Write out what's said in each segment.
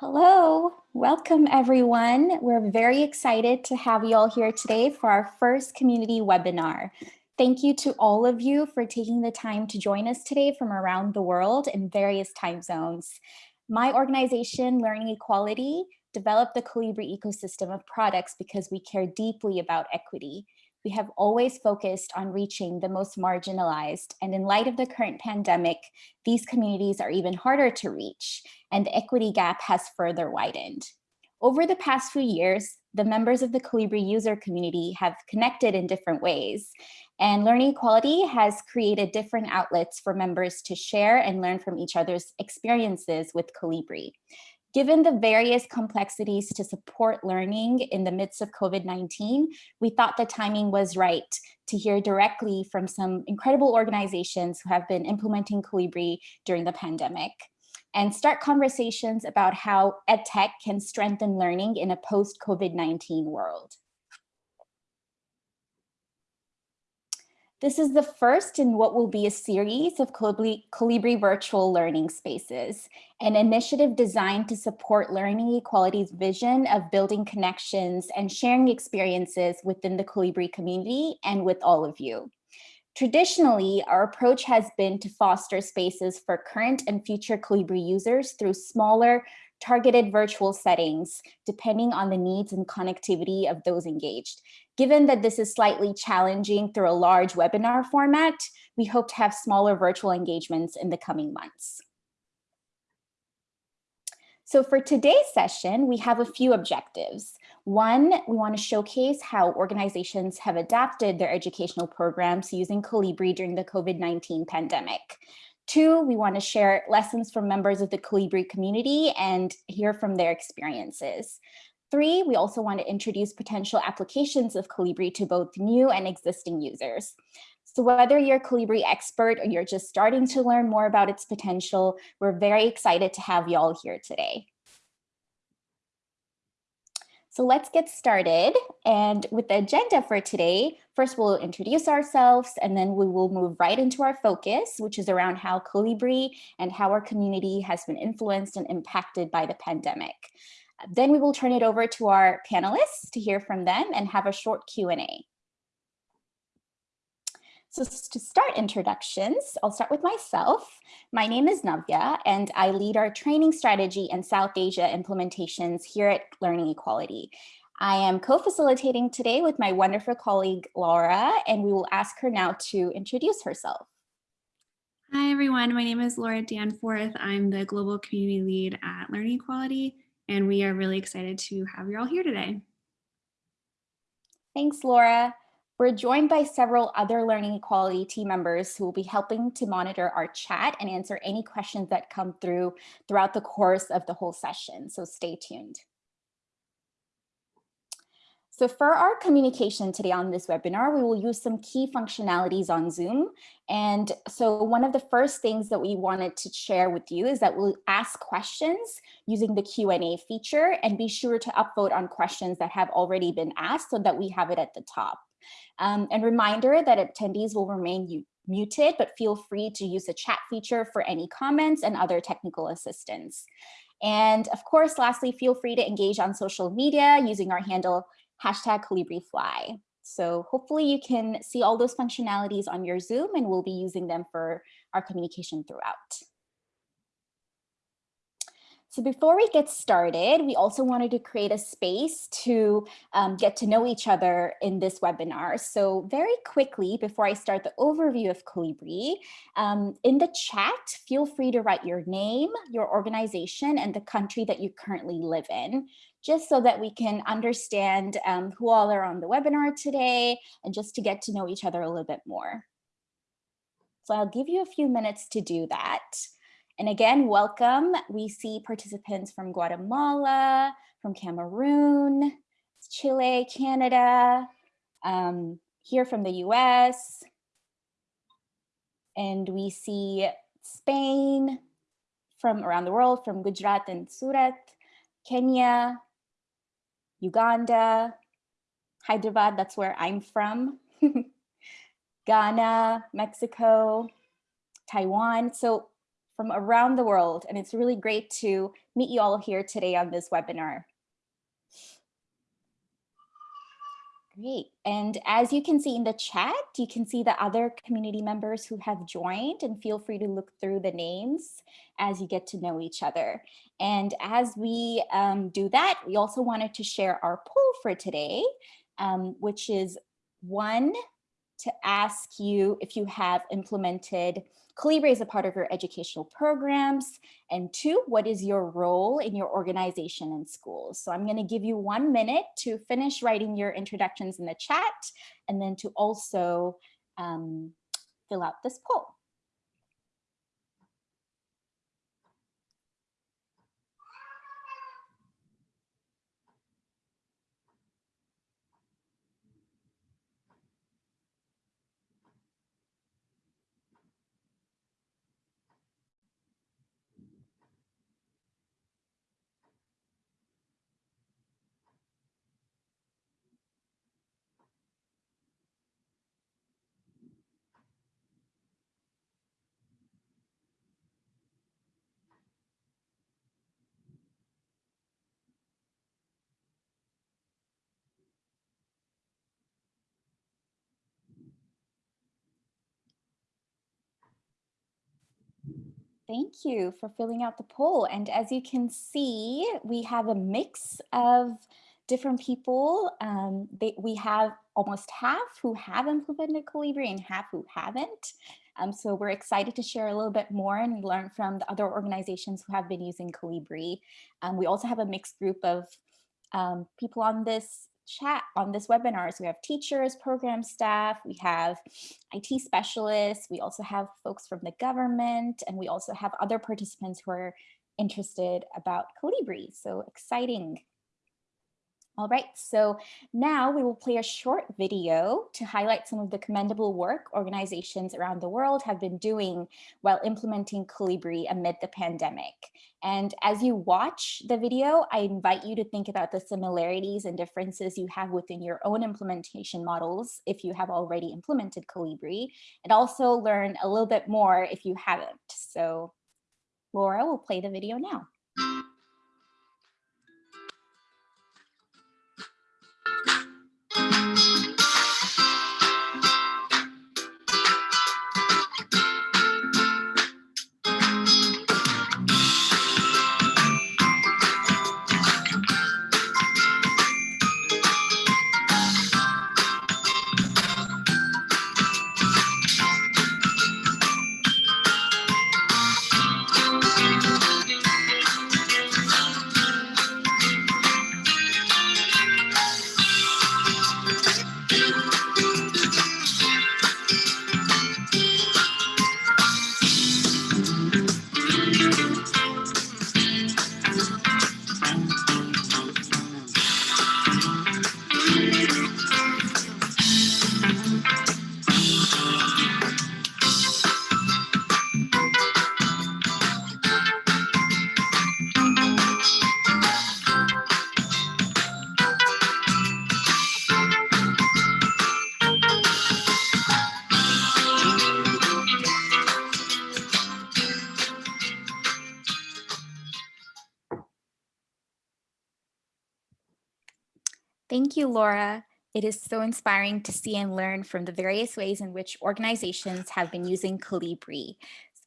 Hello, welcome everyone. We're very excited to have you all here today for our first community webinar. Thank you to all of you for taking the time to join us today from around the world in various time zones. My organization, Learning Equality, developed the Kolibri ecosystem of products because we care deeply about equity we have always focused on reaching the most marginalized. And in light of the current pandemic, these communities are even harder to reach and the equity gap has further widened. Over the past few years, the members of the Kolibri user community have connected in different ways. And Learning Equality has created different outlets for members to share and learn from each other's experiences with Kolibri. Given the various complexities to support learning in the midst of COVID-19, we thought the timing was right to hear directly from some incredible organizations who have been implementing Kolibri during the pandemic and start conversations about how EdTech can strengthen learning in a post-COVID-19 world. This is the first in what will be a series of Kolibri, Kolibri, virtual learning spaces, an initiative designed to support Learning Equality's vision of building connections and sharing experiences within the Kolibri community and with all of you. Traditionally, our approach has been to foster spaces for current and future Kolibri users through smaller, targeted virtual settings, depending on the needs and connectivity of those engaged. Given that this is slightly challenging through a large webinar format, we hope to have smaller virtual engagements in the coming months. So for today's session, we have a few objectives. One, we want to showcase how organizations have adapted their educational programs using Kolibri during the COVID-19 pandemic. Two, we want to share lessons from members of the Kolibri community and hear from their experiences. Three, we also want to introduce potential applications of Kolibri to both new and existing users. So whether you're a Kolibri expert or you're just starting to learn more about its potential, we're very excited to have you all here today. So let's get started. And with the agenda for today, first we'll introduce ourselves and then we will move right into our focus, which is around how Kolibri and how our community has been influenced and impacted by the pandemic. Then we will turn it over to our panelists to hear from them and have a short Q&A. So to start introductions, I'll start with myself. My name is Navya and I lead our training strategy and South Asia implementations here at Learning Equality. I am co-facilitating today with my wonderful colleague, Laura, and we will ask her now to introduce herself. Hi, everyone. My name is Laura Danforth. I'm the Global Community Lead at Learning Equality, and we are really excited to have you all here today. Thanks, Laura. We're joined by several other Learning Equality team members who will be helping to monitor our chat and answer any questions that come through throughout the course of the whole session, so stay tuned. So for our communication today on this webinar, we will use some key functionalities on Zoom. And so one of the first things that we wanted to share with you is that we'll ask questions using the Q&A feature and be sure to upvote on questions that have already been asked so that we have it at the top. Um, and reminder that attendees will remain muted, but feel free to use the chat feature for any comments and other technical assistance. And of course, lastly, feel free to engage on social media using our handle hashtag KolibriFly. So hopefully you can see all those functionalities on your Zoom and we'll be using them for our communication throughout. So before we get started, we also wanted to create a space to um, get to know each other in this webinar. So very quickly, before I start the overview of Kolibri, um, in the chat, feel free to write your name, your organization, and the country that you currently live in, just so that we can understand um, who all are on the webinar today and just to get to know each other a little bit more. So I'll give you a few minutes to do that. And again, welcome. We see participants from Guatemala, from Cameroon, Chile, Canada, um, here from the US. And we see Spain from around the world, from Gujarat and Surat, Kenya, Uganda, Hyderabad, that's where I'm from, Ghana, Mexico, Taiwan. So from around the world. And it's really great to meet you all here today on this webinar. Great. And as you can see in the chat, you can see the other community members who have joined and feel free to look through the names as you get to know each other. And as we um, do that, we also wanted to share our poll for today, um, which is one, to ask you if you have implemented Kolibri as a part of your educational programs? And two, what is your role in your organization and schools? So I'm gonna give you one minute to finish writing your introductions in the chat and then to also um, fill out this poll. Thank you for filling out the poll. And as you can see, we have a mix of different people. Um, they, we have almost half who have implemented Kolibri and half who haven't. Um, so we're excited to share a little bit more and learn from the other organizations who have been using Kolibri. Um, we also have a mixed group of um, people on this chat on this webinar. So we have teachers, program staff, we have IT specialists, we also have folks from the government, and we also have other participants who are interested about Kolibri. So exciting. All right, so now we will play a short video to highlight some of the commendable work organizations around the world have been doing while implementing Kolibri amid the pandemic. And as you watch the video, I invite you to think about the similarities and differences you have within your own implementation models if you have already implemented Kolibri, and also learn a little bit more if you haven't. So Laura will play the video now. Thank you, Laura. It is so inspiring to see and learn from the various ways in which organizations have been using Kolibri.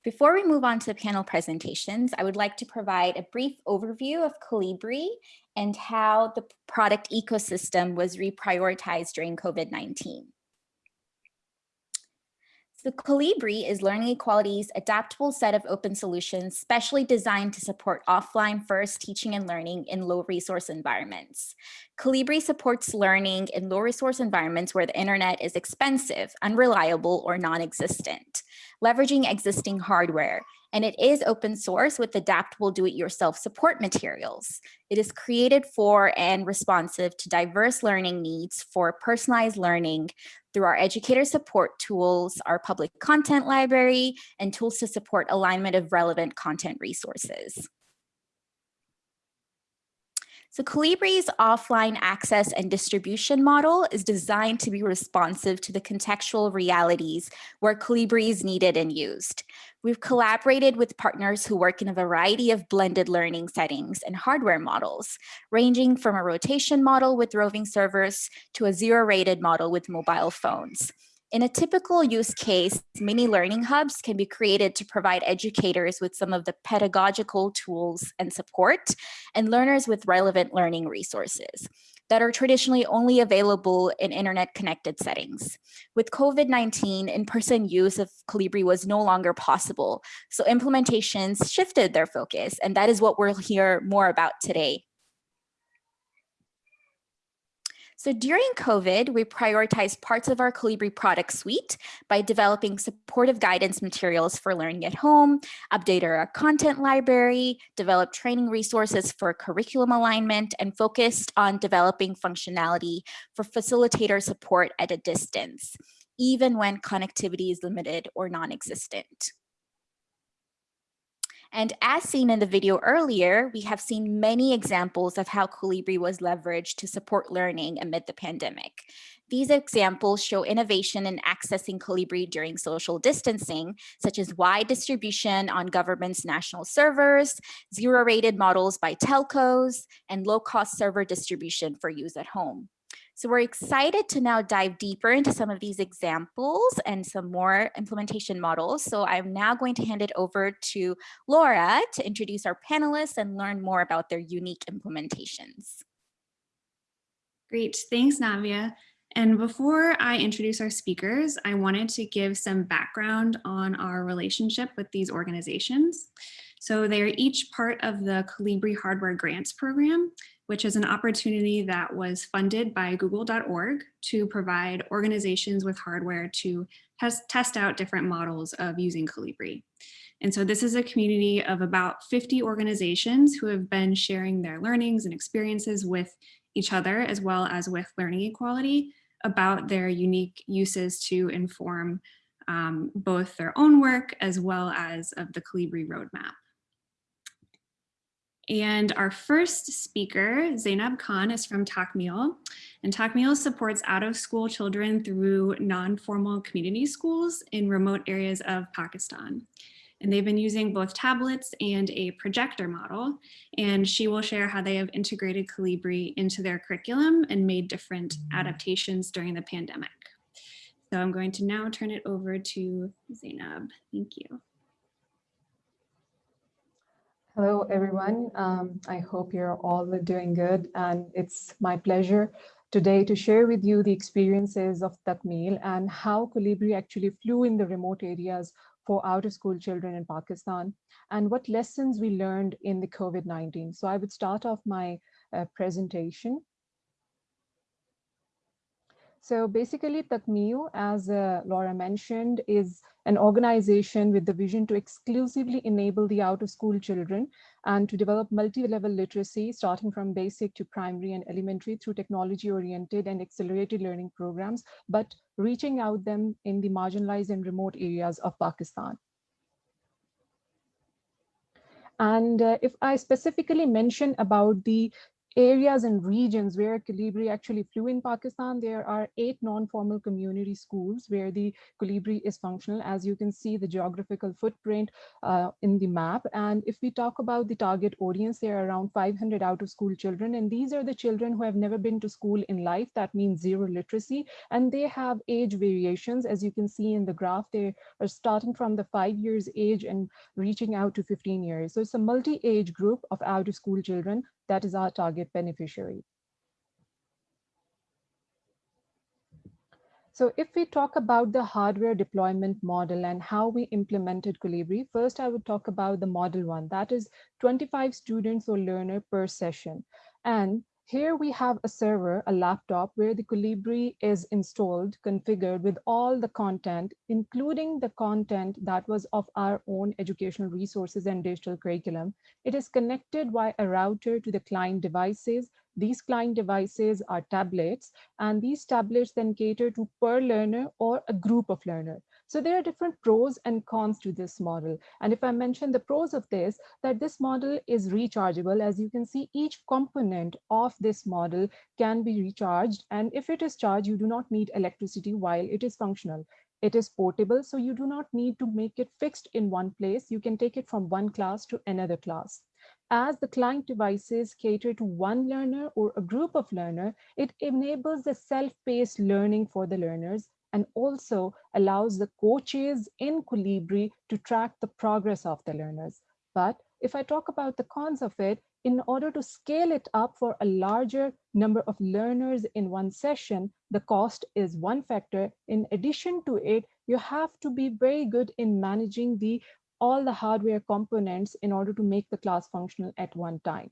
Before we move on to the panel presentations, I would like to provide a brief overview of Kolibri and how the product ecosystem was reprioritized during COVID-19. So Kolibri is Learning Equality's adaptable set of open solutions specially designed to support offline first teaching and learning in low resource environments. Kolibri supports learning in low resource environments where the internet is expensive, unreliable, or non-existent, leveraging existing hardware and it is open source with adaptable do-it-yourself support materials. It is created for and responsive to diverse learning needs for personalized learning through our educator support tools, our public content library, and tools to support alignment of relevant content resources. So Kolibri's offline access and distribution model is designed to be responsive to the contextual realities where Kolibri is needed and used. We've collaborated with partners who work in a variety of blended learning settings and hardware models, ranging from a rotation model with roving servers to a zero rated model with mobile phones. In a typical use case, mini learning hubs can be created to provide educators with some of the pedagogical tools and support and learners with relevant learning resources that are traditionally only available in internet connected settings. With COVID-19, in-person use of Kolibri was no longer possible. So implementations shifted their focus and that is what we'll hear more about today. So during COVID, we prioritized parts of our Kolibri product suite by developing supportive guidance materials for learning at home, updated our content library, developed training resources for curriculum alignment, and focused on developing functionality for facilitator support at a distance, even when connectivity is limited or non-existent. And as seen in the video earlier, we have seen many examples of how Kolibri was leveraged to support learning amid the pandemic. These examples show innovation in accessing Kolibri during social distancing, such as wide distribution on government's national servers, zero-rated models by telcos, and low-cost server distribution for use at home. So we're excited to now dive deeper into some of these examples and some more implementation models. So I'm now going to hand it over to Laura to introduce our panelists and learn more about their unique implementations. Great, thanks Navya. And before I introduce our speakers, I wanted to give some background on our relationship with these organizations. So they are each part of the Kolibri Hardware Grants Program, which is an opportunity that was funded by google.org to provide organizations with hardware to test, out different models of using Kolibri. And so this is a community of about 50 organizations who have been sharing their learnings and experiences with each other, as well as with learning equality about their unique uses to inform um, both their own work as well as of the Kolibri roadmap. And our first speaker, Zainab Khan, is from Takmil. And Takmil supports out-of-school children through non-formal community schools in remote areas of Pakistan. And they've been using both tablets and a projector model. And she will share how they have integrated Kolibri into their curriculum and made different adaptations during the pandemic. So I'm going to now turn it over to Zainab. Thank you. Hello, everyone. Um, I hope you're all doing good. And it's my pleasure today to share with you the experiences of Takmil and how Kolibri actually flew in the remote areas for out of school children in Pakistan and what lessons we learned in the COVID-19. So I would start off my uh, presentation. So basically Takmil, as uh, Laura mentioned, is an organization with the vision to exclusively enable the out-of-school children and to develop multi-level literacy, starting from basic to primary and elementary through technology-oriented and accelerated learning programs, but reaching out them in the marginalized and remote areas of Pakistan. And uh, if I specifically mention about the areas and regions where Kolibri actually flew in Pakistan, there are eight non-formal community schools where the Kolibri is functional, as you can see the geographical footprint uh, in the map. And if we talk about the target audience, there are around 500 out-of-school children, and these are the children who have never been to school in life. That means zero literacy, and they have age variations. As you can see in the graph, they are starting from the five years age and reaching out to 15 years. So it's a multi-age group of out-of-school children that is our target beneficiary. So if we talk about the hardware deployment model and how we implemented Kolibri, first I would talk about the model one, that is 25 students or learner per session. And here we have a server, a laptop, where the Kolibri is installed, configured with all the content, including the content that was of our own educational resources and digital curriculum. It is connected via a router to the client devices. These client devices are tablets, and these tablets then cater to per learner or a group of learner. So there are different pros and cons to this model. And if I mention the pros of this, that this model is rechargeable. As you can see, each component of this model can be recharged. And if it is charged, you do not need electricity while it is functional. It is portable, so you do not need to make it fixed in one place. You can take it from one class to another class. As the client devices cater to one learner or a group of learner, it enables the self-paced learning for the learners and also allows the coaches in Kolibri to track the progress of the learners. But if I talk about the cons of it, in order to scale it up for a larger number of learners in one session, the cost is one factor. In addition to it, you have to be very good in managing the all the hardware components in order to make the class functional at one time.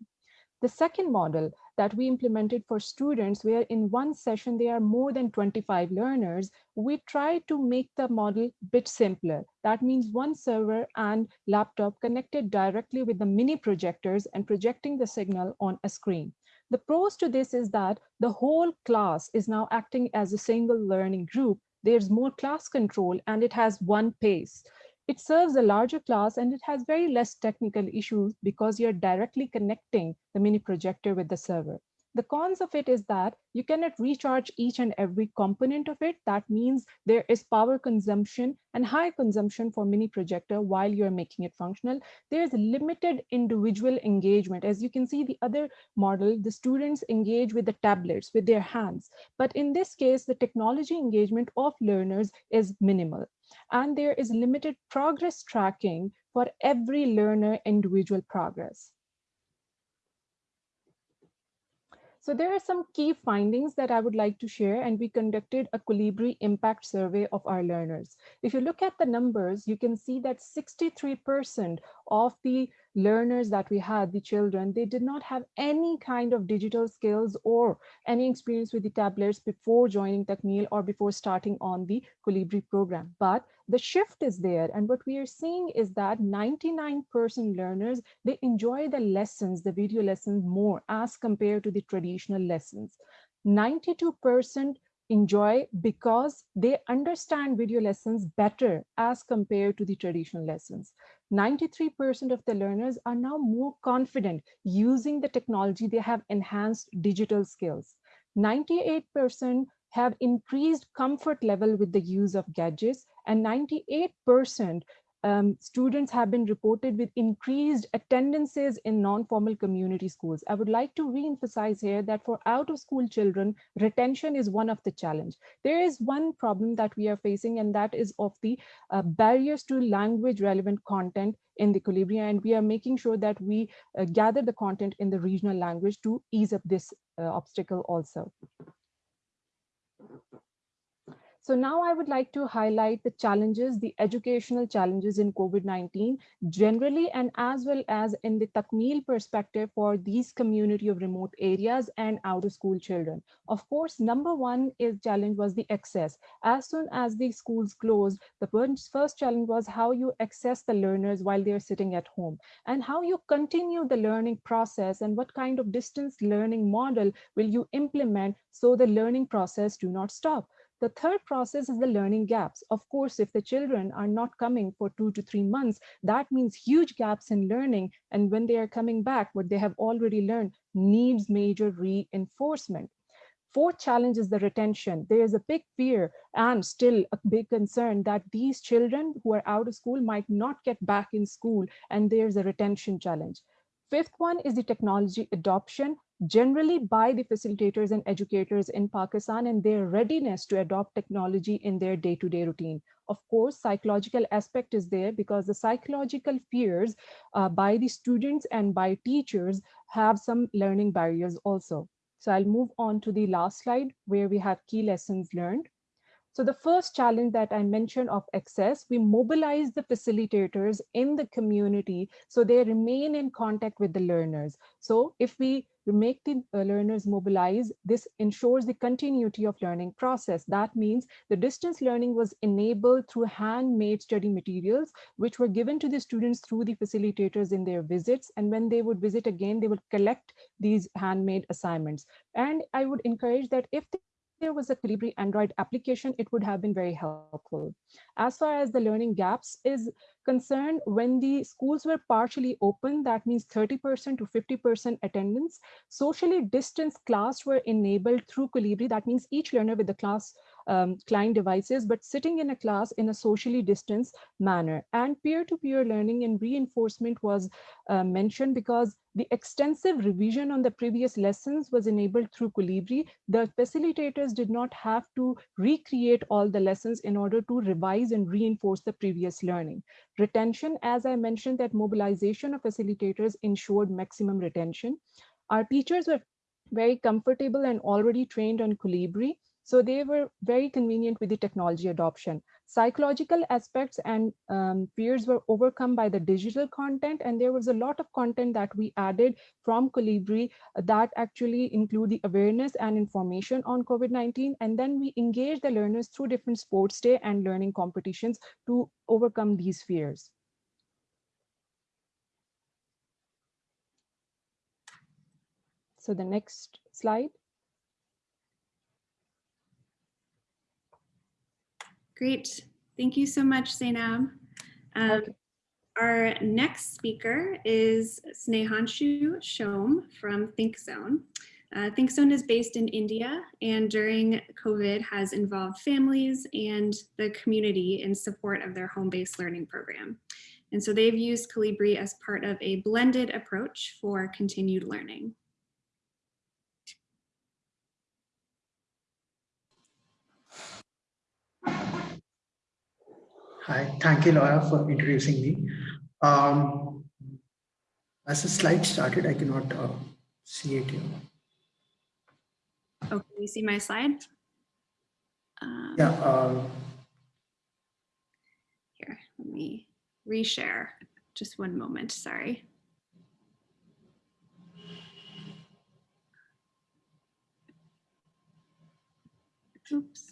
The second model that we implemented for students where in one session there are more than 25 learners, we try to make the model bit simpler. That means one server and laptop connected directly with the mini projectors and projecting the signal on a screen. The pros to this is that the whole class is now acting as a single learning group. There's more class control and it has one pace. It serves a larger class and it has very less technical issues because you're directly connecting the mini projector with the server. The cons of it is that you cannot recharge each and every component of it. That means there is power consumption and high consumption for mini projector while you're making it functional. There's limited individual engagement. As you can see the other model, the students engage with the tablets, with their hands. But in this case, the technology engagement of learners is minimal. And there is limited progress tracking for every learner individual progress. So there are some key findings that I would like to share and we conducted a Kolibri impact survey of our learners. If you look at the numbers, you can see that 63% of the learners that we had, the children, they did not have any kind of digital skills or any experience with the tablets before joining Takmil or before starting on the Kolibri program. But the shift is there. And what we are seeing is that 99% learners, they enjoy the lessons, the video lessons more as compared to the traditional lessons. 92% enjoy because they understand video lessons better as compared to the traditional lessons. 93% of the learners are now more confident using the technology. They have enhanced digital skills. 98% have increased comfort level with the use of gadgets and 98% um, students have been reported with increased attendances in non-formal community schools. I would like to re-emphasize here that for out-of-school children, retention is one of the challenge. There is one problem that we are facing, and that is of the uh, barriers to language relevant content in the Kolibri, and we are making sure that we uh, gather the content in the regional language to ease up this uh, obstacle also. So now I would like to highlight the challenges, the educational challenges in COVID-19 generally and as well as in the Takmil perspective for these community of remote areas and out of school children. Of course, number one is challenge was the access. As soon as the schools closed, the first challenge was how you access the learners while they're sitting at home and how you continue the learning process and what kind of distance learning model will you implement so the learning process do not stop. The third process is the learning gaps. Of course, if the children are not coming for two to three months, that means huge gaps in learning. And when they are coming back, what they have already learned needs major reinforcement. Fourth challenge is the retention. There is a big fear and still a big concern that these children who are out of school might not get back in school and there's a retention challenge. Fifth one is the technology adoption generally by the facilitators and educators in Pakistan and their readiness to adopt technology in their day-to-day -day routine. Of course, psychological aspect is there because the psychological fears uh, by the students and by teachers have some learning barriers also. So I'll move on to the last slide where we have key lessons learned. So the first challenge that I mentioned of access, we mobilize the facilitators in the community so they remain in contact with the learners. So if we make the uh, learners mobilize, this ensures the continuity of learning process. That means the distance learning was enabled through handmade study materials, which were given to the students through the facilitators in their visits. And when they would visit again, they would collect these handmade assignments. And I would encourage that if there was a Kolibri Android application, it would have been very helpful. As far as the learning gaps is concerned, when the schools were partially open, that means 30% to 50% attendance, socially distanced class were enabled through Kolibri. That means each learner with the class um, client devices, but sitting in a class in a socially distanced manner. And peer-to-peer -peer learning and reinforcement was uh, mentioned because the extensive revision on the previous lessons was enabled through Kolibri. The facilitators did not have to recreate all the lessons in order to revise and reinforce the previous learning. Retention, as I mentioned, that mobilization of facilitators ensured maximum retention. Our teachers were very comfortable and already trained on Kolibri. So they were very convenient with the technology adoption. Psychological aspects and um, fears were overcome by the digital content. And there was a lot of content that we added from Kolibri that actually include the awareness and information on COVID-19. And then we engage the learners through different sports day and learning competitions to overcome these fears. So the next slide. Great. Thank you so much, Zainab. Um, okay. Our next speaker is Snehanshu Shom from ThinkZone. Uh, ThinkZone is based in India and during COVID has involved families and the community in support of their home-based learning program. And so they've used Kolibri as part of a blended approach for continued learning. Hi, thank you, Laura, for introducing me. Um, as the slide started, I cannot uh, see it here. Oh, can you see my slide? Um, yeah. Uh, here, let me reshare. Just one moment, sorry. Oops.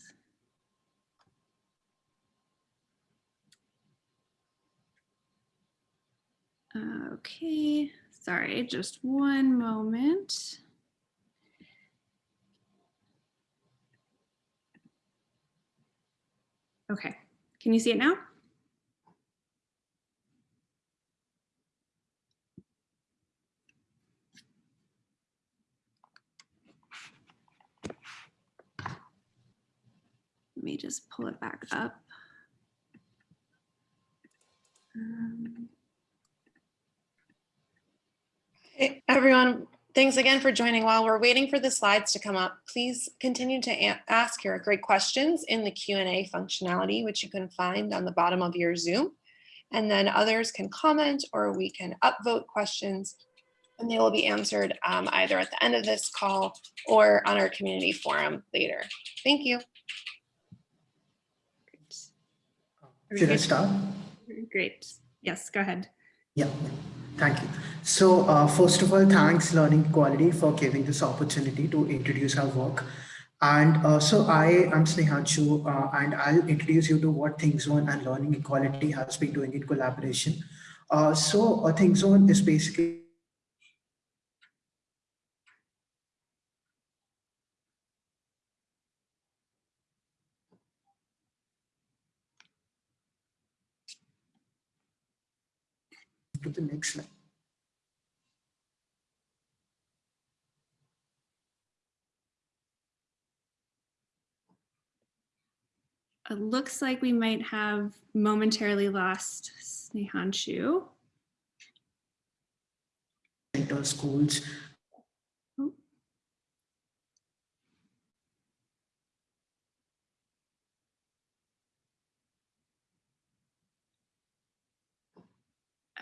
Okay, sorry, just one moment. Okay, can you see it now? Let me just pull it back up. Um, Hey, everyone, thanks again for joining. While we're waiting for the slides to come up, please continue to ask your great questions in the Q&A functionality, which you can find on the bottom of your Zoom. And then others can comment or we can upvote questions and they will be answered um, either at the end of this call or on our community forum later. Thank you. Should I start? Great. Yes, go ahead. Yeah. Thank you. So uh, first of all, thanks Learning Equality for giving this opportunity to introduce our work. And uh, so I am Snehanshu uh, and I'll introduce you to what ThinkZone and Learning Equality has been doing in collaboration. Uh, so uh, ThinkZone is basically to the next slide. It looks like we might have momentarily lost Snehanshu. Schools.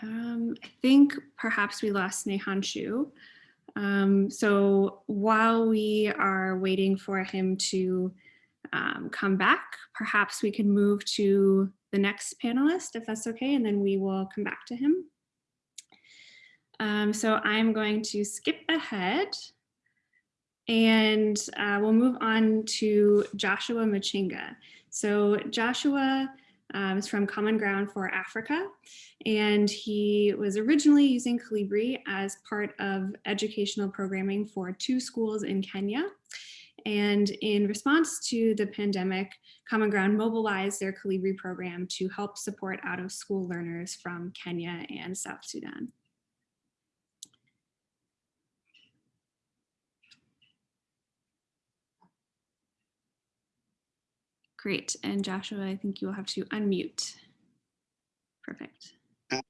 Um, I think perhaps we lost Snehanshu. Um, so while we are waiting for him to um, come back, perhaps we can move to the next panelist, if that's okay, and then we will come back to him. Um, so I'm going to skip ahead and uh, we'll move on to Joshua Machinga. So Joshua um, is from Common Ground for Africa, and he was originally using Kolibri as part of educational programming for two schools in Kenya. And in response to the pandemic, Common Ground mobilized their Kolibri program to help support out of school learners from Kenya and South Sudan. Great. And Joshua, I think you will have to unmute. Perfect. Uh,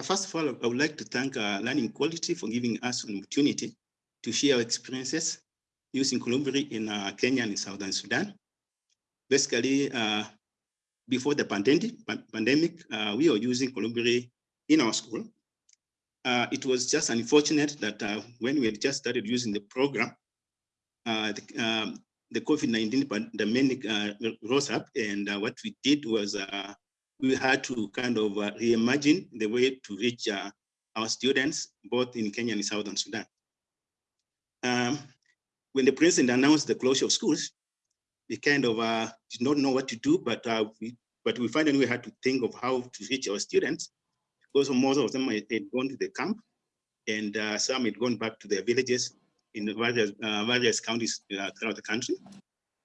first of all, I would like to thank uh, Learning Quality for giving us an opportunity to share our experiences using Kolibri in uh, Kenya and in Southern Sudan. Basically, uh, before the pandemic, pandemic uh, we were using Kolibri in our school. It was just unfortunate that when we had just started using the program, the, um, the COVID-19 pandemic rose up and what we did was we had to kind of reimagine the way to reach our students, both in Kenya and Southern Sudan. Um, when the president announced the closure of schools, we kind of uh, did not know what to do, but uh, we but we finally we had to think of how to reach our students because most of them had gone to the camp and uh, some had gone back to their villages in various, uh, various counties uh, throughout the country.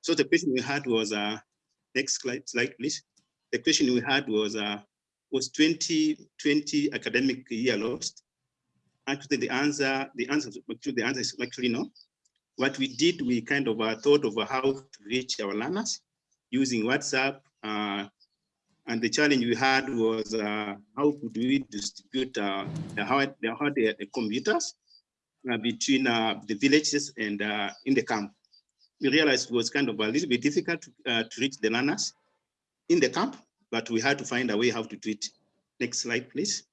So the question we had was, uh, next slide, slide please. The question we had was, was 2020 academic year lost? Actually, the answer, the answer, actually, the answer is actually no. What we did, we kind of uh, thought of how to reach our learners using WhatsApp. Uh, and the challenge we had was uh, how could we distribute uh, the, the, hard, the, computers uh, between uh, the villages and in the camp. We realized it was kind of a little bit difficult to, to reach the learners in the camp, but we had to find a way how to do it. Next slide, please.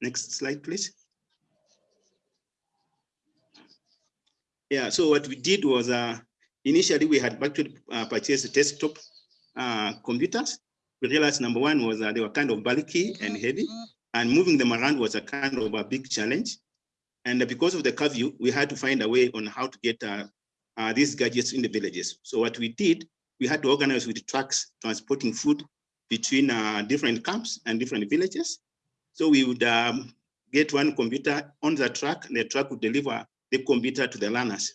Next slide, please. Yeah, so what we did was uh, initially we had actually uh, purchased desktop uh, computers. We realized number one was uh, they were kind of bulky and heavy and moving them around was a kind of a big challenge. And because of the curfew, we had to find a way on how to get uh, uh, these gadgets in the villages. So what we did, we had to organize with trucks transporting food between uh, different camps and different villages. So we would um, get one computer on the truck, and the truck would deliver the computer to the learners.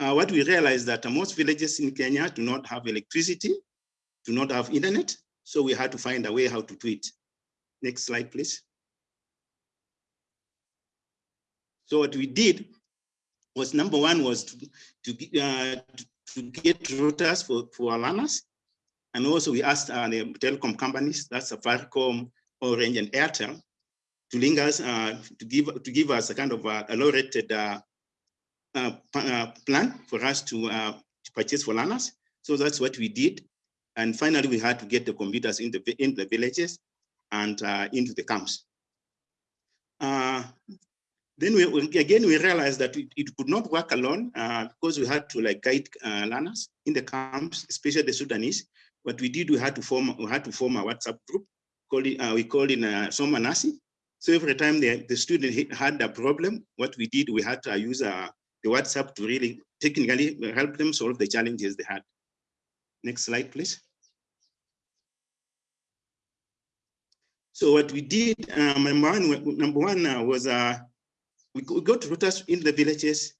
Uh, what we realized that most villages in Kenya do not have electricity, do not have internet, so we had to find a way how to do it. Next slide, please. So what we did was number one was to, to, uh, to get routers for, for our learners. And also we asked uh, the telecom companies, that's Safaricom, Orange and Airtel, to link us, uh, to give to give us a kind of a, a low-rated plan for us to, uh, to purchase for learners. So that's what we did. And finally, we had to get the computers in the, in the villages and uh, into the camps. then we, again, we realized that it, it could not work alone because we had to like guide learners in the camps, especially the Sudanese. What we did, we had to form, we had to form a WhatsApp group. Call it, we called it uh, Somanasi so every time the, the student had a problem, what we did, we had to use uh, the WhatsApp to really technically help them solve the challenges they had. Next slide, please. So what we did, um, number one, number one uh, was uh, we, we got routers in the villages.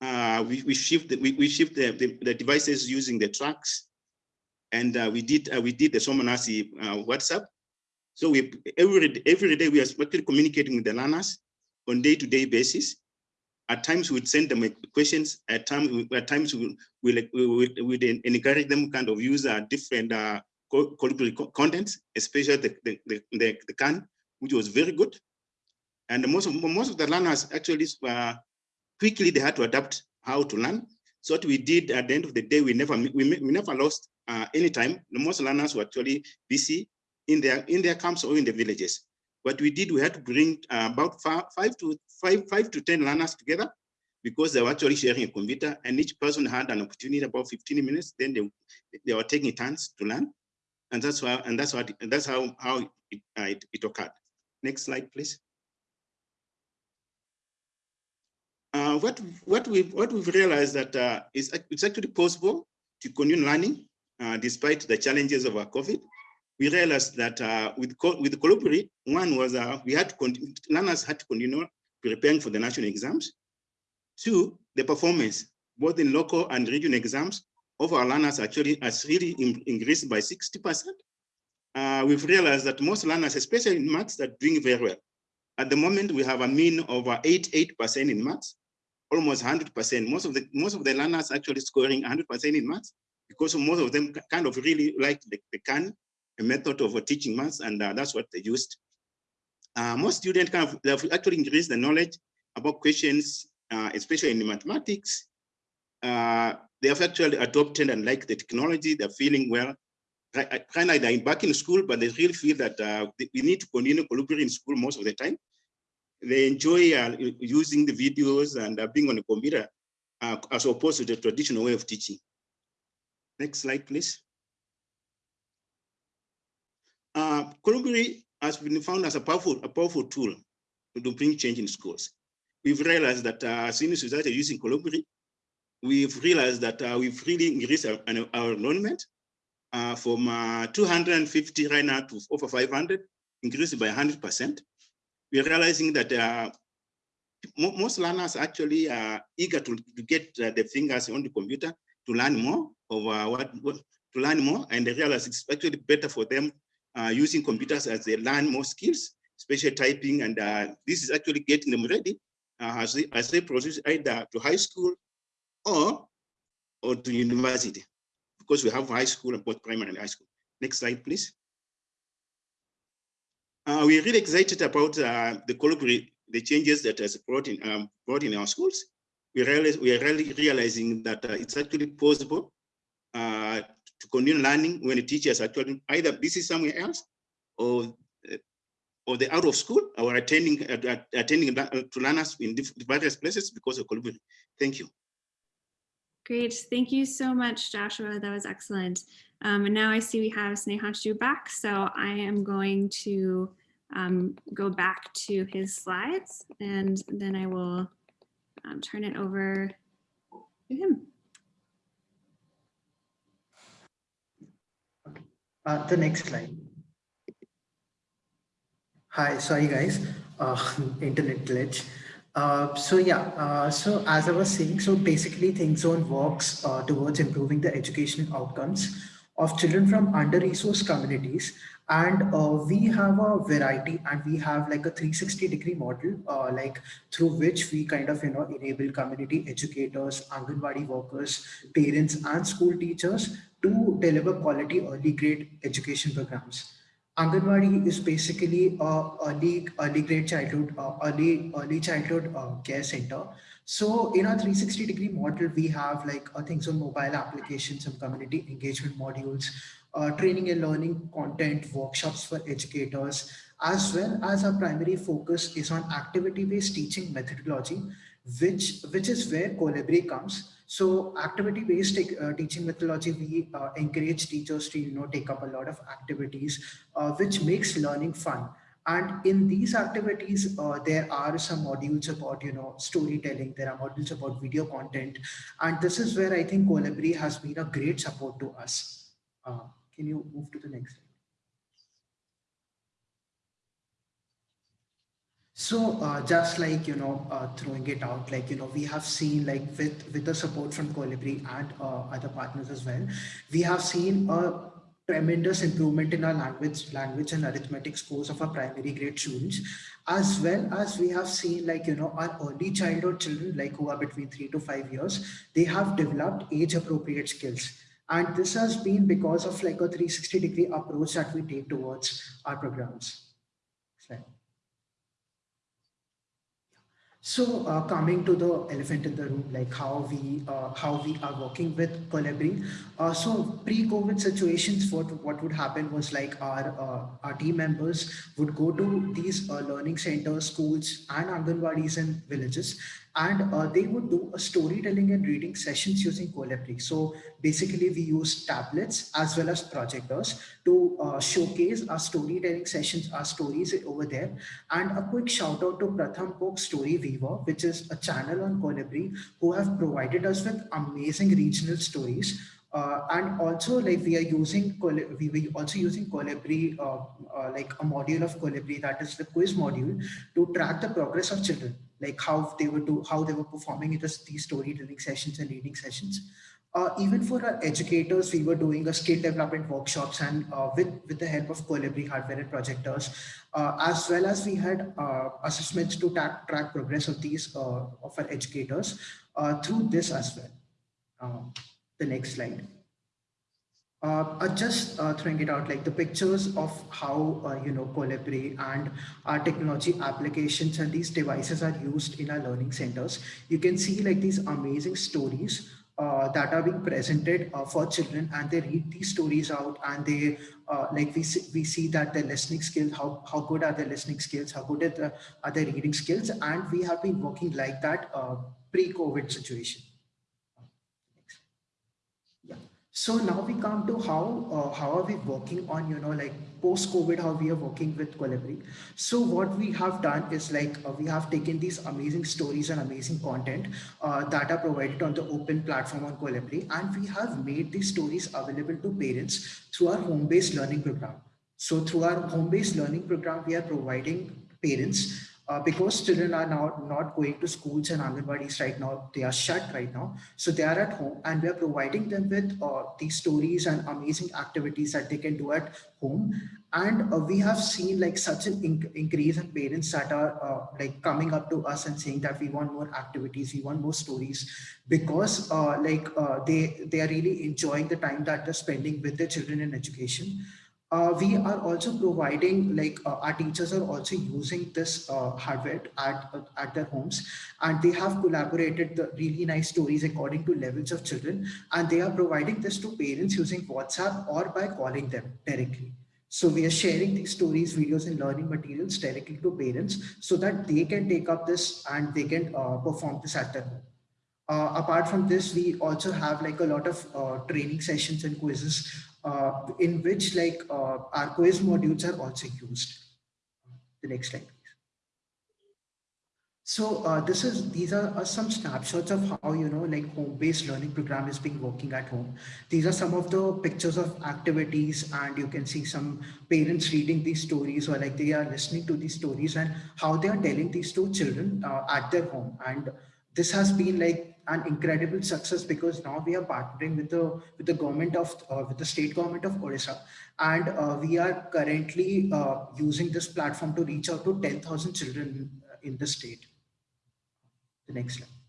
Uh, we, we shift the, we, we shift the, the, the, devices using the trucks, and uh, we did uh, we did the Somanasi uh, WhatsApp so we every every day we are actually communicating with the learners on day-to-day basis. At times we'd send them questions. At times, at times we we would encourage them kind of use uh, different uh, contents, especially the the, the the the can, which was very good. And most of most of the learners actually uh, quickly they had to adapt how to learn. So what we did at the end of the day, we never we, we never lost uh, any time. Most learners were actually busy in their in their camps or in the villages. What we did, we had to bring uh, about five, five to five five to ten learners together because they were actually sharing a computer and each person had an opportunity about 15 minutes. Then they, they were taking turns to learn. And that's why, and that's what, that's how, how it, uh, it, it occurred. Next slide, please. Uh, what what we what we've realized that uh, is it's actually possible to continue learning uh, despite the challenges of our COVID we realized that uh, with with Kolibri, one was uh, we had to learners had to continue preparing for the national exams. Two, the performance, both in local and regional exams of our learners actually has really in, increased by 60%. Uh, we've realized that most learners, especially in maths, are doing very well. At the moment, we have a mean of 88% in maths, almost 100%. Most of the most of the learners actually scoring 100% in maths because most of them kind of really like the, the CAN method of teaching maths, and uh, that's what they used. Uh, most students kind of have actually increased the knowledge about questions, uh, especially in mathematics. Uh, they have actually adopted and like the technology. They're feeling well. Kind of they're back in school, but they really feel that uh, we need to continue collaborating in school most of the time. They enjoy uh, using the videos and uh, being on the computer as opposed to the traditional way of teaching. Next slide, please. Uh, has been found as a powerful, a powerful tool to bring change in schools. We've realized that uh, we started using Kolibri, we've realized that uh, we've really increased our, our enrollment uh, from uh, 250 right now to over 500, increased by 100%. We're realizing that uh, most learners actually are eager to, to get uh, their fingers on the computer to learn more of what, what, to learn more, and they realize it's actually better for them uh, using computers as they learn more skills, especially typing, and uh, this is actually getting them ready uh, as, they, as they proceed either to high school or, or to university, because we have high school and both primary and high school. Next slide, please. Uh, we're really excited about uh, the Kolibri, the changes that has brought in, um, brought in our schools. We, realize, we are really realizing that uh, it's actually possible uh, to continue learning when the teachers actually either busy somewhere else or or they are out of school or attending uh, attending to learners in various places because of COVID. Thank you. Great, thank you so much, Joshua. That was excellent. Um, and now I see we have Snehanshu back, so I am going to um, go back to his slides and then I will um, turn it over to him. Uh, the next slide. Hi, sorry guys, uh, internet glitch. Uh, so yeah, uh, so as I was saying, so basically ThinkZone works uh, towards improving the educational outcomes of children from under-resourced communities. And uh, we have a variety and we have like a 360 degree model, uh, like through which we kind of, you know, enable community educators, Anganwadi workers, parents and school teachers to deliver quality early grade education programs. Anganwadi is basically a early, early grade childhood, uh, early, early childhood uh, care center. So in our 360 degree model, we have like uh, things on mobile applications, some community engagement modules, uh, training and learning content, workshops for educators, as well as our primary focus is on activity-based teaching methodology, which, which is where Kolibri comes. So activity-based uh, teaching methodology, we uh, encourage teachers to, you know, take up a lot of activities, uh, which makes learning fun. And in these activities, uh, there are some modules about, you know, storytelling. There are modules about video content. And this is where I think Kolibri has been a great support to us. Uh, can you move to the next slide? So uh, just like, you know, uh, throwing it out, like, you know, we have seen like with, with the support from Kolibri and uh, other partners as well, we have seen a tremendous improvement in our language, language and arithmetic scores of our primary grade students, as well as we have seen like, you know, our early childhood children, like who are between three to five years, they have developed age appropriate skills. And this has been because of like a 360 degree approach that we take towards our programs. Slide. So uh, coming to the elephant in the room, like how we uh, how we are working with Kolibri. Uh, so pre-COVID situations, what what would happen was like our uh, our team members would go to these uh, learning centers, schools, and Anganwadis in villages, and uh, they would do a storytelling and reading sessions using Kolibri. So basically we use tablets as well as projectors to uh, showcase our storytelling sessions, our stories over there. And a quick shout out to Pratham Book StoryWeaver, which is a channel on Kolibri who have provided us with amazing regional stories Uh, and also like we are using, we were also using Kolibri, uh, uh, like a module of Kolibri that is the quiz module to track the progress of children, like how they were do, how they were performing in this, these storytelling sessions and reading sessions. Uh, even for our educators, we were doing a skill development workshops and uh, with, with the help of Kolibri hardware and projectors, uh, as well as we had assessments to track, track progress of these of our educators through this as well. Um, the next slide. Uh, uh, just uh, throwing it out like the pictures of how uh, you know Kolibri and our technology applications and these devices are used in our learning centers. You can see like these amazing stories uh, that are being presented uh, for children and they read these stories out and they uh, like we see, we see that their listening skills how how good are their listening skills how good are, the, are their reading skills and we have been working like that uh, pre-covid situation yeah so now we come to how uh, how are we working on you know like post covid how we are working with Kolibri. So what we have done is like uh, we have taken these amazing stories and amazing content uh, that are provided on the open platform on Kolibri and we have made these stories available to parents through our home-based learning program. So through our home-based learning program we are providing parents uh, because children are now not going to schools and Anganwadis right now, they are shut right now. So they are at home and we are providing them with uh, these stories and amazing activities that they can do at home. And uh, we have seen like such an inc increase in parents that are uh, like coming up to us and saying that we want more activities, we want more stories because uh, like uh, they, they are really enjoying the time that they're spending with their children in education uh, we are also providing like uh, our teachers are also using this uh, hardware at, at their homes and they have collaborated the really nice stories according to levels of children and they are providing this to parents using WhatsApp or by calling them directly. So we are sharing these stories, videos and learning materials directly to parents so that they can take up this and they can uh, perform this at their home. Uh, apart from this, we also have like a lot of uh, training sessions and quizzes uh, in which like uh, our quiz modules are also used. The next slide. So uh, this is these are uh, some snapshots of how you know like home-based learning program is being working at home. These are some of the pictures of activities, and you can see some parents reading these stories or like they are listening to these stories and how they are telling these to children uh, at their home. And this has been like an incredible success because now we are partnering with the with the government of uh, with the state government of Odisha and uh, we are currently uh, using this platform to reach out to 10,000 children in the state. The next slide.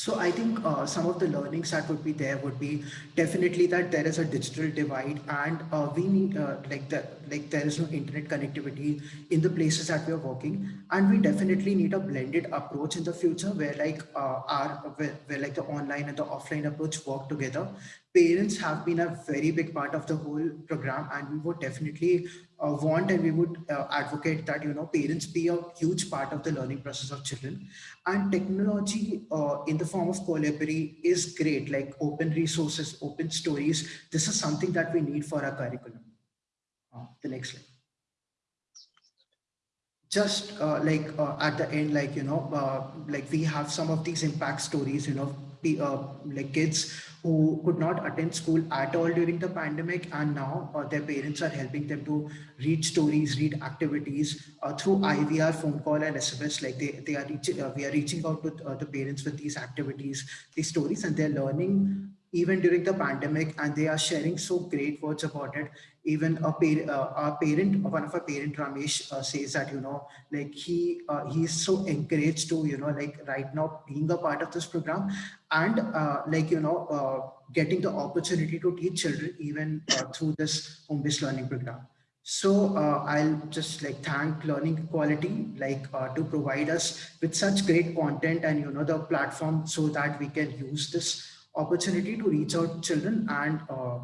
So I think uh, some of the learnings that would be there would be definitely that there is a digital divide and uh, we need uh, like that like there is no internet connectivity in the places that we are working. And we definitely need a blended approach in the future where like uh, our where, where like the online and the offline approach work together parents have been a very big part of the whole program and we would definitely uh, want and we would uh, advocate that you know parents be a huge part of the learning process of children. And technology uh, in the form of Kolibri is great like open resources open stories. This is something that we need for our curriculum. Uh, the next slide. Just uh, like uh, at the end like you know like we have some of these impact stories you know like kids who could not attend school at all during the pandemic and now uh, their parents are helping them to read stories read activities uh, through ivr phone call and sms like they, they are reaching uh, we are reaching out to uh, the parents with these activities these stories and they're learning even during the pandemic and they are sharing so great words about it even a, par uh, parent one of our parent ramesh uh, says that you know like he uh, he is so encouraged to you know like right now being a part of this program and uh, like you know uh, getting the opportunity to teach children even uh, through this home-based learning program. So i'll just like thank Learning Equality like to provide us with such great content and you know the platform so that we can use this opportunity to reach out children and uh,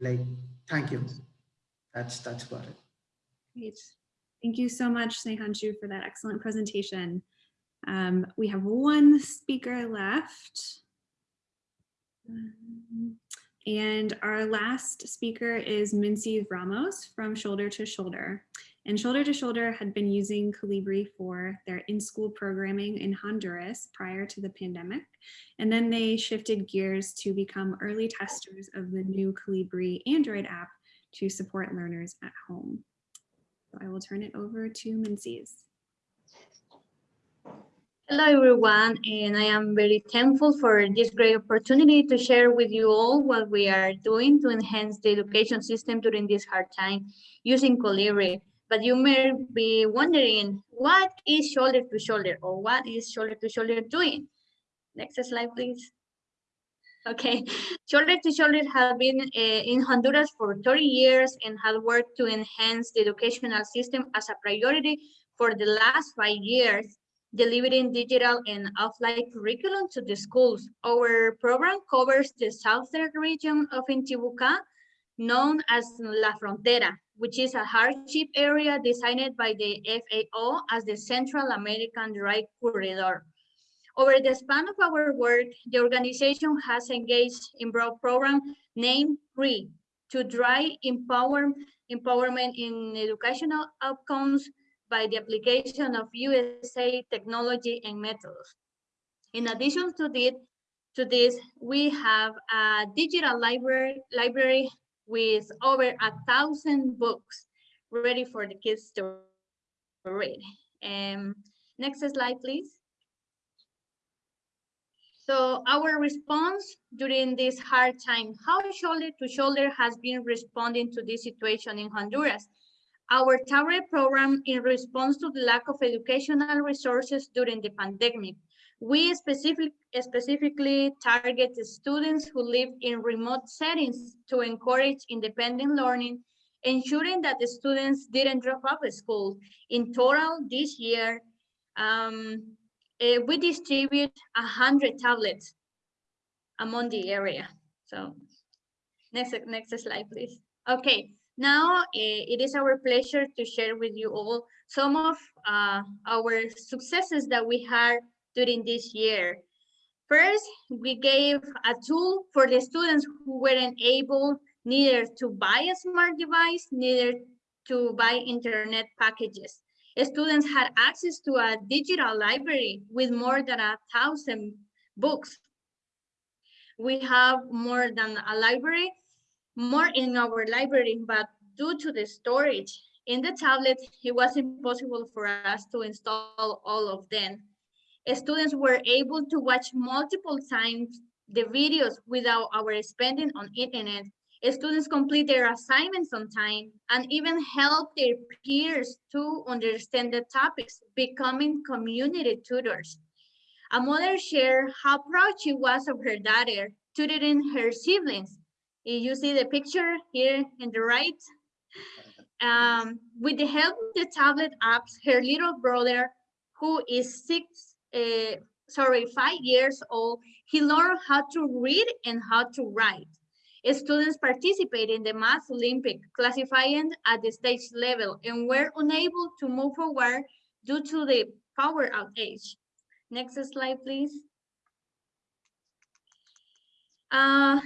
like thank you that's that's about it. Great. Thank you so much Snehanshu for that excellent presentation. Um, we have one speaker left. And our last speaker is Mincy Ramos from Shoulder to Shoulder. And Shoulder to Shoulder had been using Kolibri for their in-school programming in Honduras prior to the pandemic. And then they shifted gears to become early testers of the new Kolibri Android app to support learners at home. So I will turn it over to Menzies. Hello, everyone, and I am very thankful for this great opportunity to share with you all what we are doing to enhance the education system during this hard time using Kolibri. But you may be wondering, what is shoulder to shoulder or what is shoulder to shoulder doing? Next slide, please. Okay, shoulder to shoulder has been uh, in Honduras for 30 years and has worked to enhance the educational system as a priority for the last five years delivering digital and offline curriculum to the schools. Our program covers the southern region of Intibucá, known as La Frontera, which is a hardship area designed by the FAO as the Central American Dry Corridor. Over the span of our work, the organization has engaged in broad program named RE to drive empower, empowerment in educational outcomes by the application of USA technology and methods. In addition to this, to this, we have a digital library, library with over a thousand books ready for the kids to read. Um, next slide, please. So our response during this hard time, how Shoulder to Shoulder has been responding to this situation in Honduras. Our TARE program in response to the lack of educational resources during the pandemic. We specific, specifically target students who live in remote settings to encourage independent learning, ensuring that the students didn't drop out of school. In total, this year, um, uh, we distribute 100 tablets among the area. So next, next slide, please. Okay, now, eh, it is our pleasure to share with you all some of uh, our successes that we had during this year. First, we gave a tool for the students who weren't able neither to buy a smart device, neither to buy internet packages. Students had access to a digital library with more than a thousand books. We have more than a library more in our library, but due to the storage in the tablet, it was impossible for us to install all of them. Students were able to watch multiple times the videos without our spending on internet. Students complete their assignments on time and even help their peers to understand the topics, becoming community tutors. A mother shared how proud she was of her daughter tutoring her siblings you see the picture here in the right. Um, with the help of the tablet apps, her little brother, who is six, uh, sorry, five years old, he learned how to read and how to write. Students participated in the Math Olympic, classifying at the state level and were unable to move forward due to the power outage. Next slide, please. Uh,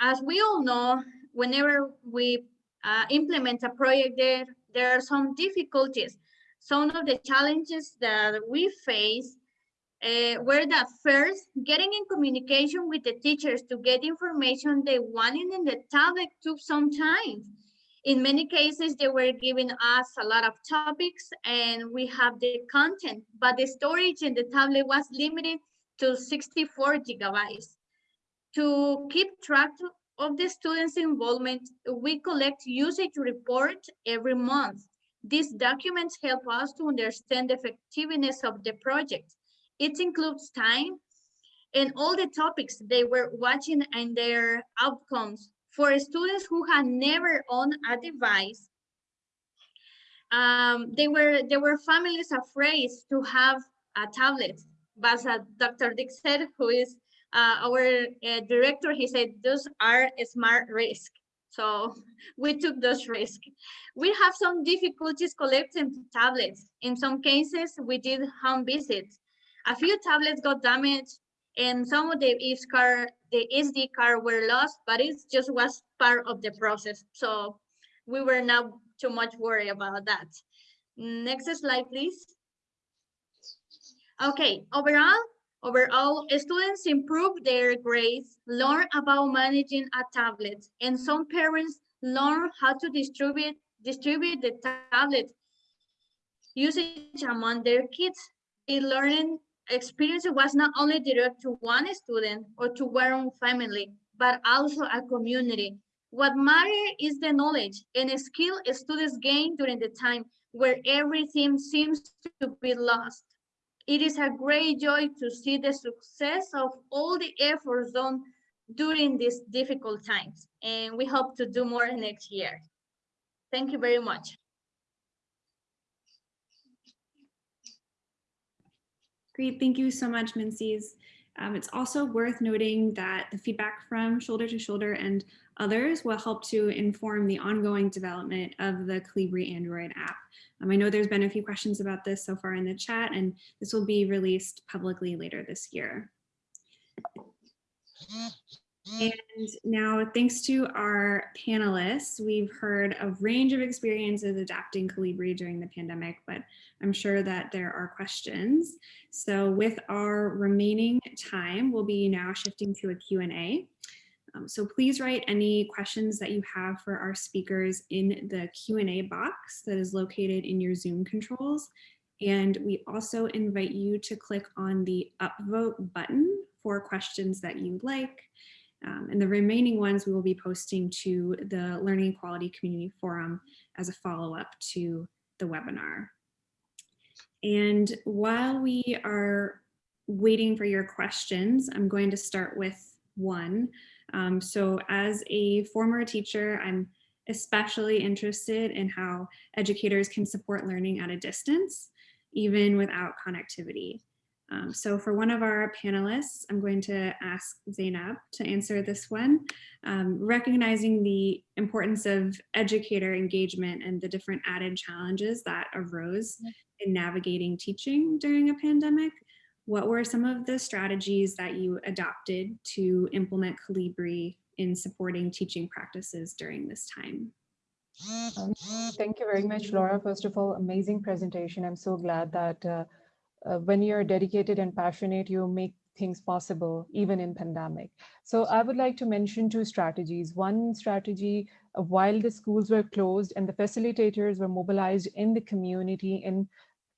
as we all know, whenever we uh, implement a project there, there are some difficulties. Some of the challenges that we face uh, were that first, getting in communication with the teachers to get information they wanted in the tablet took some time. In many cases, they were giving us a lot of topics and we have the content, but the storage in the tablet was limited to 64 gigabytes. To keep track of the students' involvement, we collect usage reports every month. These documents help us to understand the effectiveness of the project. It includes time and all the topics they were watching and their outcomes. For students who had never owned a device, um, they were there were families afraid to have a tablet. But as Dr. Dick said, who is uh, our uh, director, he said, those are smart risk. So we took those risks. We have some difficulties collecting tablets. In some cases, we did home visits. A few tablets got damaged and some of the SD card, the SD card were lost, but it just was part of the process. So we were not too much worried about that. Next slide, please. Okay, overall, overall, students improve their grades, learn about managing a tablet, and some parents learn how to distribute distribute the tablet usage among their kids. The learning experience was not only direct to one student or to one family, but also a community. What matters is the knowledge and skill students gain during the time where everything seems to be lost. It is a great joy to see the success of all the efforts done during these difficult times, and we hope to do more next year. Thank you very much. Great, thank you so much, Mincies. Um, it's also worth noting that the feedback from Shoulder to Shoulder and others will help to inform the ongoing development of the Kolibri Android app. Um, I know there's been a few questions about this so far in the chat, and this will be released publicly later this year. And now, thanks to our panelists, we've heard a range of experiences adapting Kolibri during the pandemic, but I'm sure that there are questions. So with our remaining time, we'll be now shifting to a Q&A. Um, so please write any questions that you have for our speakers in the Q&A box that is located in your Zoom controls. And we also invite you to click on the upvote button for questions that you like. Um, and the remaining ones we will be posting to the Learning Equality Community Forum as a follow-up to the webinar. And while we are waiting for your questions, I'm going to start with one. Um, so as a former teacher, I'm especially interested in how educators can support learning at a distance, even without connectivity. Um, so for one of our panelists, I'm going to ask Zainab to answer this one, um, recognizing the importance of educator engagement and the different added challenges that arose in navigating teaching during a pandemic. What were some of the strategies that you adopted to implement Kolibri in supporting teaching practices during this time? Um, thank you very much, Laura. First of all, amazing presentation. I'm so glad that uh, uh, when you're dedicated and passionate, you make things possible, even in pandemic. So I would like to mention two strategies. One strategy, uh, while the schools were closed and the facilitators were mobilized in the community in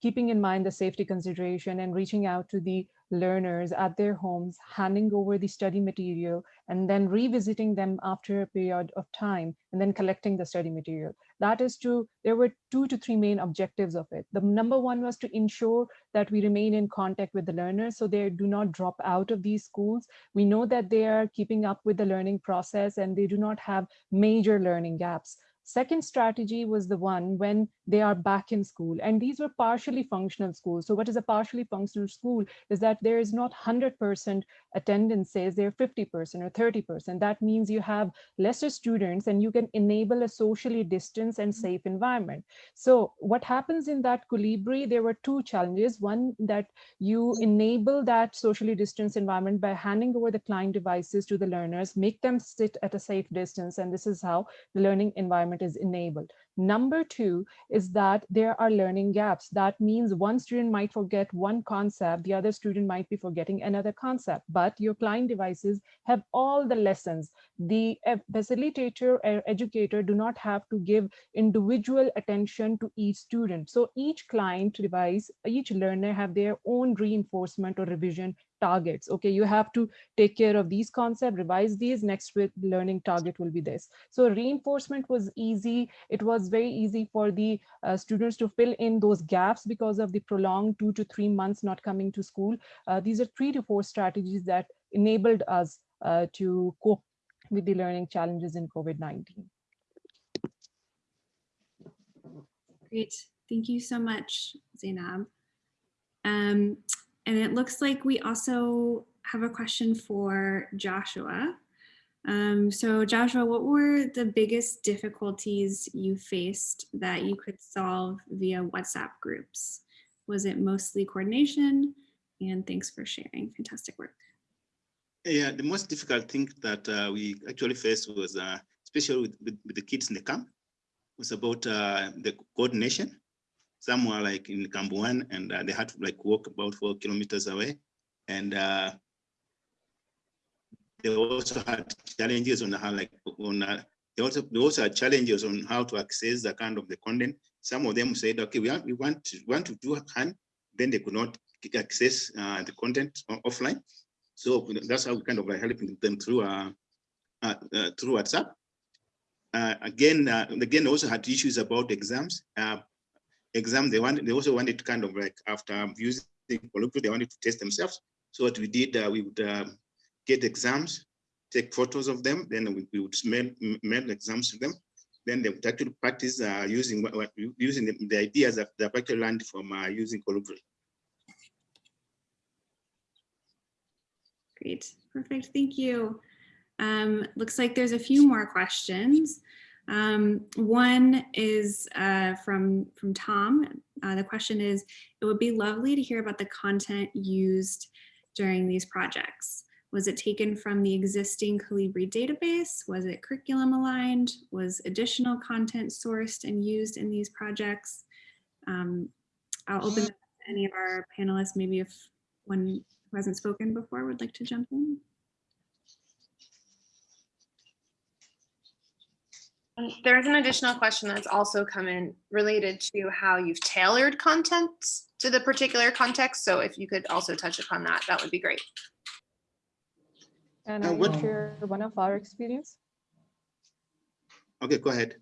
keeping in mind the safety consideration and reaching out to the learners at their homes, handing over the study material, and then revisiting them after a period of time, and then collecting the study material. That is to, there were two to three main objectives of it. The number one was to ensure that we remain in contact with the learners so they do not drop out of these schools. We know that they are keeping up with the learning process and they do not have major learning gaps. Second strategy was the one when they are back in school and these were partially functional schools. So what is a partially functional school is that there is not 100% attendance says they're 50% or 30%. That means you have lesser students and you can enable a socially distanced and mm-hmm. safe environment. So what happens in that Kolibri, there were two challenges. One that you mm-hmm. enable that socially distanced environment by handing over the client devices to the learners, make them sit at a safe distance. And this is how the learning environment is enabled. Number two is that there are learning gaps. That means one student might forget one concept, the other student might be forgetting another concept, but your client devices have all the lessons. The facilitator or educator do not have to give individual attention to each student. So each client device, each learner have their own reinforcement or revision targets. Okay, you have to take care of these concepts, revise these, next with learning target will be this. So reinforcement was easy. It was very easy for the uh, students to fill in those gaps because of the prolonged two to three months not coming to school. Uh, these are three to four strategies that enabled us uh, to cope with the learning challenges in COVID-19. Great, thank you so much, Zainab. Um, and it looks like we also have a question for Joshua. Um, so Joshua, what were the biggest difficulties you faced that you could solve via WhatsApp groups? Was it mostly coordination? And thanks for sharing, fantastic work. Yeah, the most difficult thing that uh, we actually faced was, uh, especially with, with, with, the kids in the camp, was about uh, the coordination. Some were like in Kambuan and uh, they had to like walk about four kilometers away. And uh, they also had challenges on how like on uh, they also they also had challenges on how to access the kind of the content. Some of them said, okay, we, have, we want to want to do hand, then they could not access uh, the content offline. So that's how we kind of like helping them through uh, uh, uh through WhatsApp. Uh, again, uh, again, also had issues about exams. Exam, they wanted, they also wanted to kind of like after using Kolibri, they wanted to test themselves. So what we did, we would get exams, take photos of them, then we, we would mail, mail exams to them. Then they would actually practice uh, using what, using the, the, ideas that they've actually learned from uh, using Kolibri. Great, perfect, thank you. Um, looks like there's a few more questions. Um, one is uh, from, from Tom. Uh, the question is, it would be lovely to hear about the content used during these projects. Was it taken from the existing Kolibri database? Was it curriculum aligned? Was additional content sourced and used in these projects? Um, I'll open to any of our panelists, maybe if one who hasn't spoken before would like to jump in. There's an additional question that's also come in related to how you've tailored content to the particular context. So if you could also touch upon that, that would be great. And I what- will share one of our experience. Okay, go ahead.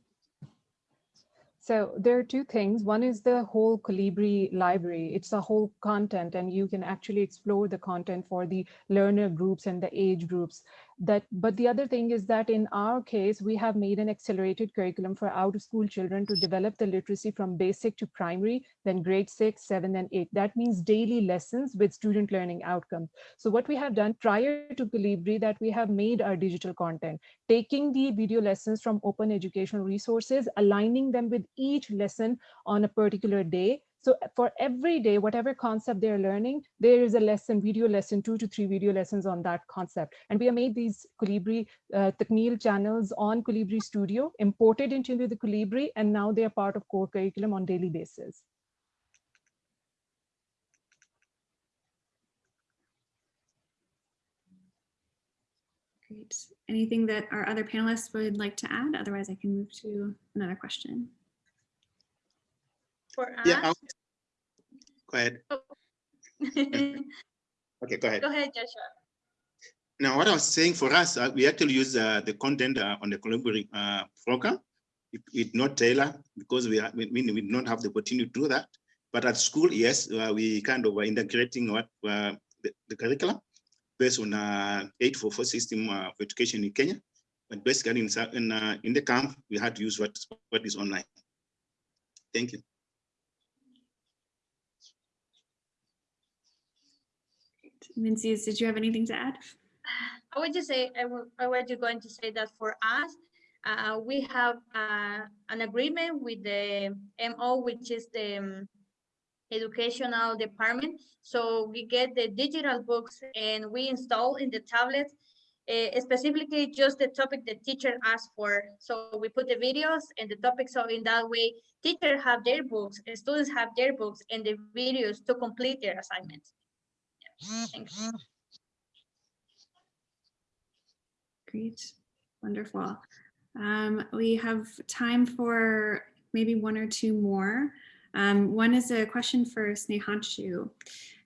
So there are two things. One is the whole Kolibri library. It's a whole content and you can actually explore the content for the learner groups and the age groups that but the other thing is that in our case we have made an accelerated curriculum for out of school children to develop the literacy from basic to primary then grade six seven and eight. That means daily lessons with student learning outcomes. So what we have done prior to Kolibri that we have made our digital content taking the video lessons from open educational resources aligning them with each lesson on a particular day so for every day, whatever concept they're learning, there is a lesson, video lesson, two to three video lessons on that concept. And we have made these Kolibri uh, channels on Kolibri Studio, imported into the Kolibri, and now they are part of core curriculum on daily basis. Great. Anything that our other panelists would like to add? Otherwise, I can move to another question. For us, Yeah, I'll- go ahead. Oh. Okay, go ahead. go ahead, Joshua. Now, what I was saying for us, uh, we actually use uh, the content uh, on the Kolibri uh, program. It, it not tailor because we, are, we, we did not have the opportunity to do that. But at school, yes, uh, we kind of were integrating what uh, the, the, curriculum based on uh, 844 system of education in Kenya. But basically in, in, in the camp, we had to use what, what is online. Thank you. Mincius, did you have anything to add? I would just say, I, I was just going to say that for us, uh, we have uh, an agreement with the MO, which is the um, educational department. So we get the digital books and we install in the tablets uh, specifically just the topic the teacher asked for. So we put the videos and the topic. So in that way, teachers have their books, and students have their books and the videos to complete their assignments. Thanks. Great, wonderful. Um, we have time for maybe one or two more. Um, one is a question for Snehanshu.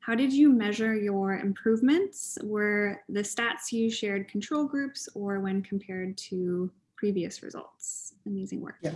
How did you measure your improvements? Were the stats you shared control groups or when compared to previous results? Amazing work. Yeah.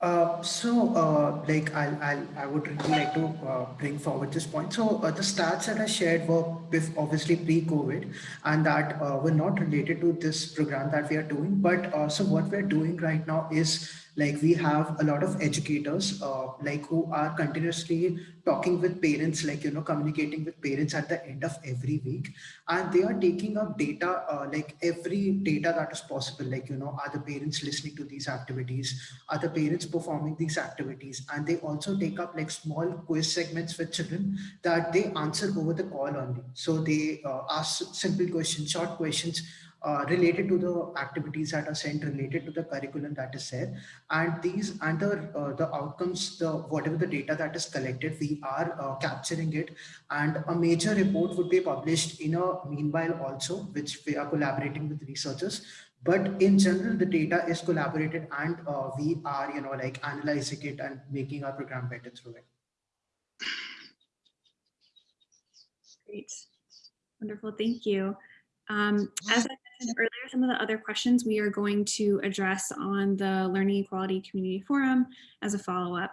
Uh, so, uh, like, I'll, I'll, I would really like to uh, bring forward this point. So, uh, the stats that I shared were with obviously pre-COVID, and that uh, were not related to this program that we are doing. But uh, so, what we're doing right now is like we have a lot of educators uh, like who are continuously talking with parents like you know communicating with parents at the end of every week. And they are taking up data uh, like every data that is possible. Like you know are the parents listening to these activities? Are the parents performing these activities? And they also take up like small quiz segments with children that they answer over the call only. So they uh, ask simple questions short questions uh, related to the activities that are sent, related to the curriculum that is there. And these and the, uh, the outcomes, the whatever the data that is collected, we are uh, capturing it. And a major report would be published in a meanwhile also, which we are collaborating with researchers. But in general, the data is collaborated and uh, we are, you know, like analyzing it and making our program better through it. Great. Wonderful. Thank you. Um, as I mentioned earlier, some of the other questions we are going to address on the Learning Equality Community Forum as a follow-up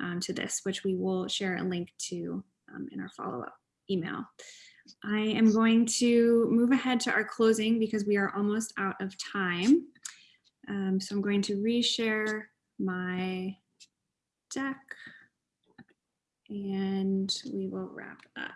um, to this, which we will share a link to um, in our follow-up email. I am going to move ahead to our closing because we are almost out of time. Um, so I'm going to reshare my deck and we will wrap up.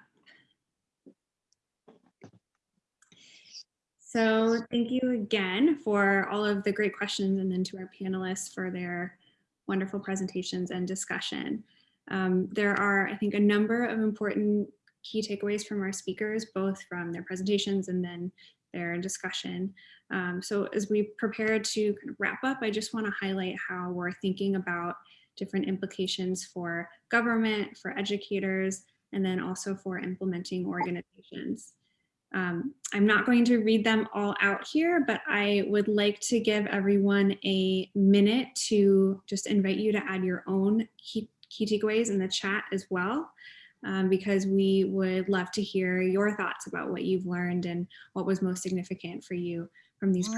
So thank you again for all of the great questions and then to our panelists for their wonderful presentations and discussion. Um, there are, I think, a number of important key takeaways from our speakers, both from their presentations and then their discussion. Um, so as we prepare to kind of wrap up, I just want to highlight how we're thinking about different implications for government, for educators, and then also for implementing organizations. Um, I'm not going to read them all out here, but I would like to give everyone a minute to just invite you to add your own key, key takeaways in the chat as well, um, because we would love to hear your thoughts about what you've learned and what was most significant for you from these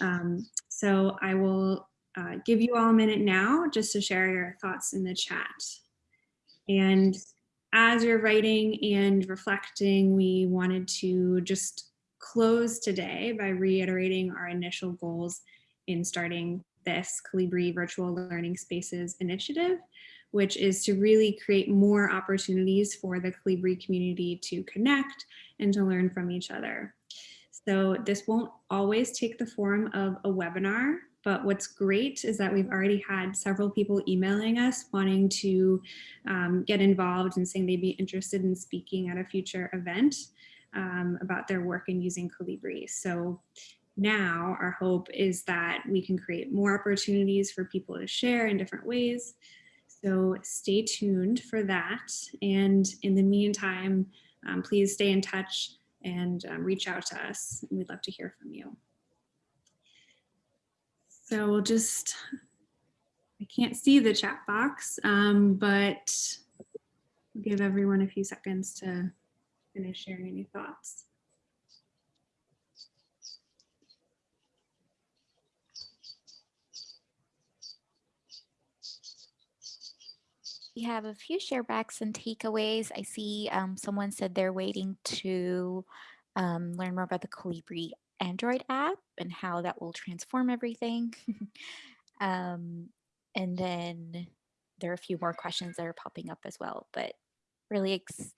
um, so I will uh, give you all a minute now just to share your thoughts in the chat. And as you're writing and reflecting, we wanted to just close today by reiterating our initial goals in starting this Kolibri Virtual Learning Spaces initiative, which is to really create more opportunities for the Kolibri community to connect and to learn from each other. So this won't always take the form of a webinar, but what's great is that we've already had several people emailing us wanting to um, get involved and saying they'd be interested in speaking at a future event um, about their work in using Kolibri. So now our hope is that we can create more opportunities for people to share in different ways. So stay tuned for that. And in the meantime, um, please stay in touch and um, reach out to us. We'd love to hear from you. So we'll just, I can't see the chat box, um, but I'll give everyone a few seconds to finish sharing any thoughts. We have a few sharebacks and takeaways. I see um, someone said they're waiting to um, learn more about the Kolibri Android app and how that will transform everything. um, and then there are a few more questions that are popping up as well, but really ex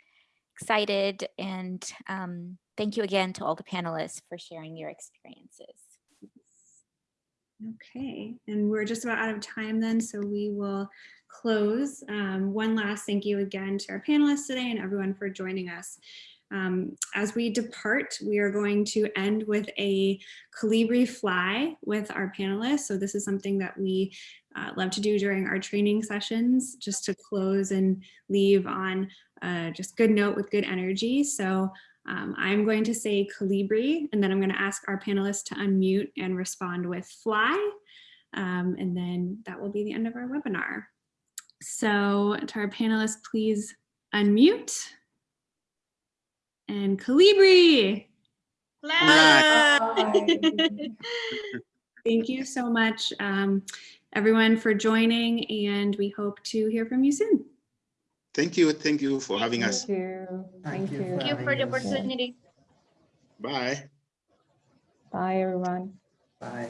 excited and um, thank you again to all the panelists for sharing your experiences. Okay, and we're just about out of time then, so we will close. Um, one last thank you again to our panelists today and everyone for joining us. Um, as we depart, we are going to end with a KolibriFly with our panelists. So this is something that we uh, love to do during our training sessions, just to close and leave on uh, just good note with good energy. So um, I'm going to say Kolibri, and then I'm going to ask our panelists to unmute and respond with fly. Um, and then that will be the end of our webinar. So to our panelists, please unmute and Kolibri. Thank you so much, um, everyone, for joining, and we hope to hear from you soon. Thank you. Thank you for having us. Thank you. Thank you for Thank you for the opportunity. Bye. Bye, everyone. Bye.